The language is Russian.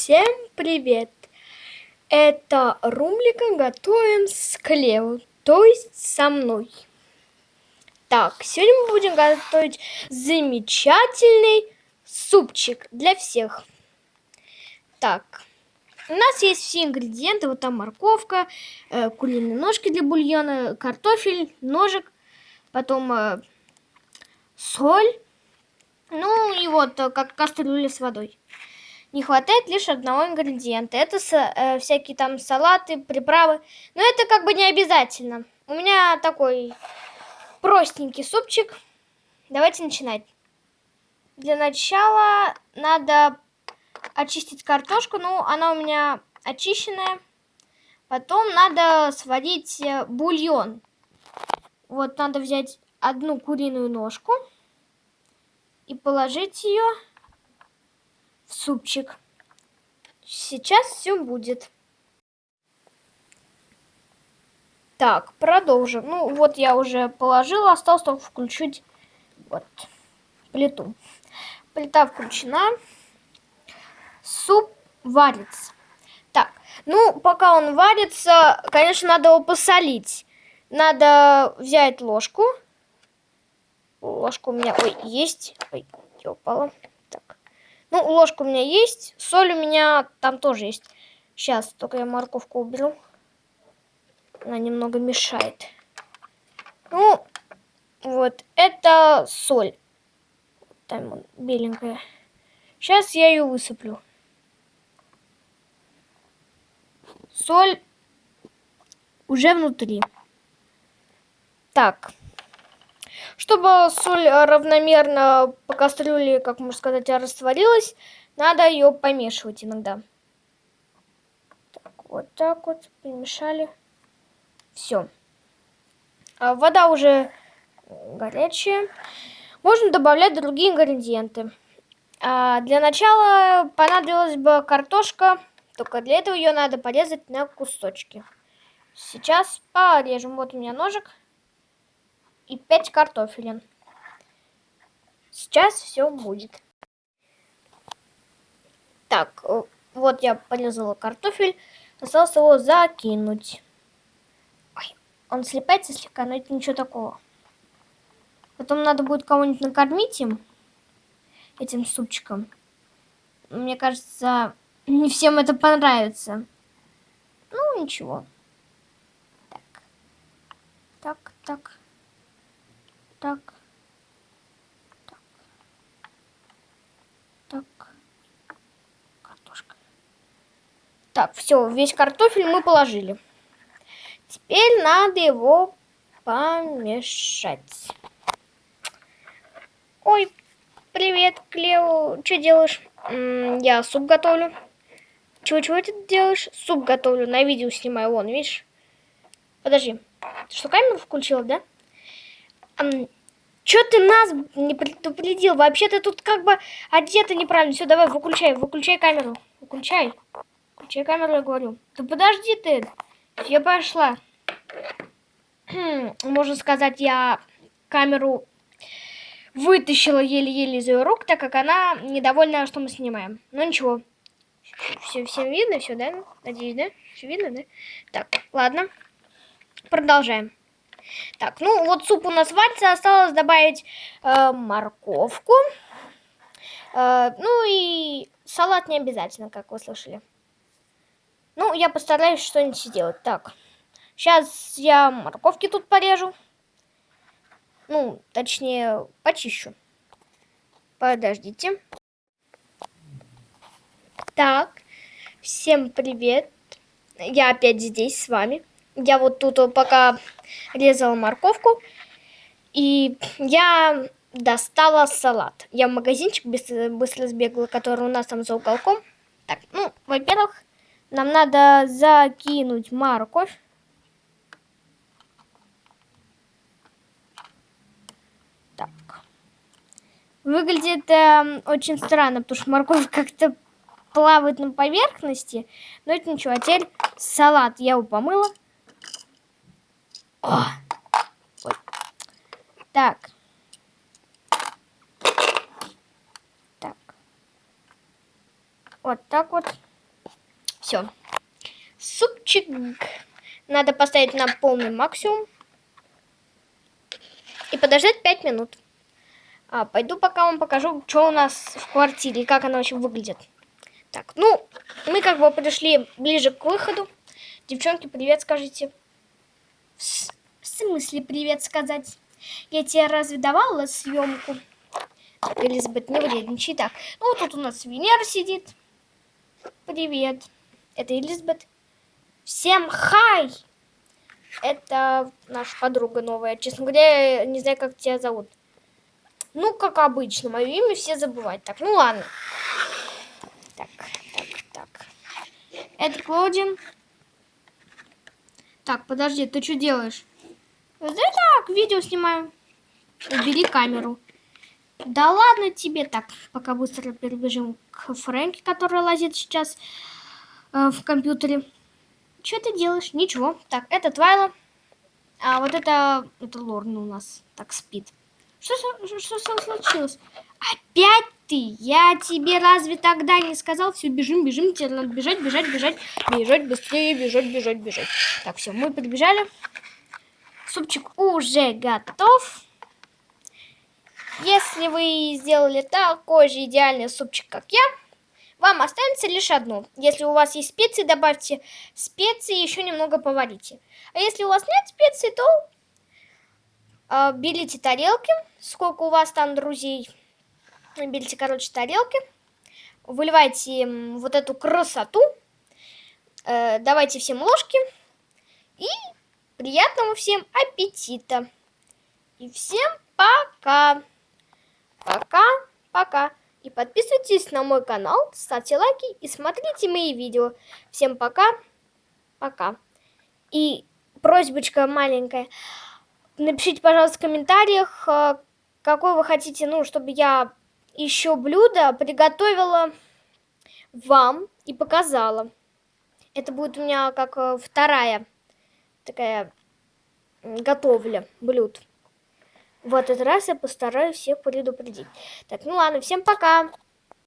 Всем привет! Это Румлика готовим с Клео, то есть со мной. Так, сегодня мы будем готовить замечательный супчик для всех. Так, у нас есть все ингредиенты. Вот там морковка, э, куриные ножки для бульона, картофель, ножик, потом э, соль, ну и вот э, как кастрюля с водой не хватает лишь одного ингредиента. Это э, всякие там салаты, приправы. Но это как бы не обязательно. У меня такой простенький супчик. Давайте начинать. Для начала надо очистить картошку. Ну, она у меня очищенная. Потом надо сварить э, бульон. Вот надо взять одну куриную ножку и положить ее супчик. Сейчас все будет. Так, продолжим. Ну, вот я уже положила, осталось только включить вот плиту. Плита включена. Суп варится. Так, ну, пока он варится, конечно, надо его посолить. Надо взять ложку. Ложка у меня, ой, есть. Ой, упала. Ну, ложка у меня есть, соль у меня там тоже есть. Сейчас, только я морковку уберу. Она немного мешает. Ну, вот, это соль. Там вот, беленькая. Сейчас я ее высыплю. Соль уже внутри. Так. Чтобы соль равномерно по кастрюле, как можно сказать, растворилась, надо ее помешивать иногда. Так, вот так вот перемешали. Все. А вода уже горячая. Можно добавлять другие ингредиенты. А для начала понадобилась бы картошка, только для этого ее надо порезать на кусочки. Сейчас порежем. Вот у меня ножик и 5 картофелин. Сейчас все будет. Так, э, вот я порезала картофель. Осталось его закинуть. Ой, он слепается слегка, но это ничего такого. Потом надо будет кого-нибудь накормить им, этим супчиком. Мне кажется, не всем это понравится. Ну, ничего. Так. Так, так так, так, так, картошка. Так, все, весь картофель мы положили. Теперь надо его помешать. Ой, привет, Клео. Что делаешь? Я суп готовлю. Чего-чего ты делаешь? Суп готовлю, на видео снимаю, вон, видишь? Подожди. Ты что, камеру включила, да? Чё ты нас не предупредил? Вообще ты тут как бы одета неправильно. Все, давай, выключай, выключай камеру. Выключай. Выключай камеру, я говорю. Да подожди ты. Я пошла. Можно сказать, я камеру вытащила еле-еле из ее рук, так как она недовольна, что мы снимаем. Ну ничего. Все, всем видно, все, да? Надеюсь, да? Все видно, да? Так, ладно. Продолжаем. Так, ну вот суп у нас варится, осталось добавить э, морковку. Э, ну и салат не обязательно, как вы слышали. Ну, я постараюсь что-нибудь сделать. Так, сейчас я морковки тут порежу. Ну, точнее, почищу. Подождите. Так, всем привет. Я опять здесь с вами. Я вот тут пока резала морковку, и я достала салат. Я в магазинчик быстро, сбегала, который у нас там за уголком. Так, ну, во-первых, нам надо закинуть морковь. Так. Выглядит э, очень странно, потому что морковь как-то плавает на поверхности. Но это ничего. А теперь салат я его помыла. О! Ой. Так. Так. Вот так вот. супчик надо поставить на полный максимум. И подождать 5 минут. А, пойду пока вам покажу, что у нас в квартире и как она вообще выглядит. Так, ну, мы как бы пришли ближе к выходу. Девчонки, привет скажите. Смысле привет сказать? Я тебе разве давала съемку? Элизабет, не вредничай. Так, ну тут у нас Венера сидит. Привет. Это Элизабет. Всем хай! Это наша подруга новая. Честно говоря, не знаю, как тебя зовут. Ну, как обычно, мое имя все забывают. Так, ну ладно. Так, так, так. Это Клодин. Так, подожди, ты что делаешь? Видео снимаю. Убери камеру. Да ладно тебе так, пока быстро перебежим к Фрэнке, который лазит сейчас э, в компьютере. Что ты делаешь? Ничего. Так, это Твайла. А вот это, это Лорна у нас так спит. Что, что, что случилось? Опять ты? Я тебе разве тогда не сказал? Все, бежим, бежим, тебе надо бежать, бежать, бежать. Бежать быстрее, бежать, бежать, бежать. Так, все, мы прибежали. Супчик уже готов. Если вы сделали такой же идеальный супчик, как я, вам останется лишь одно. Если у вас есть специи, добавьте специи и еще немного поварите. А если у вас нет специй, то э, берите тарелки, сколько у вас там друзей. Берите, короче, тарелки, выливайте вот эту красоту, э, давайте всем ложки и приятного всем аппетита. И всем пока! Пока-пока! И подписывайтесь на мой канал, ставьте лайки и смотрите мои видео. Всем пока, пока. И просьбочка маленькая. Напишите, пожалуйста, в комментариях, э, какой вы хотите, ну, чтобы я еще блюдо приготовила вам и показала. Это будет у меня как э, вторая такая готовля блюд. В этот раз я постараюсь всех предупредить. Так, ну ладно, всем пока!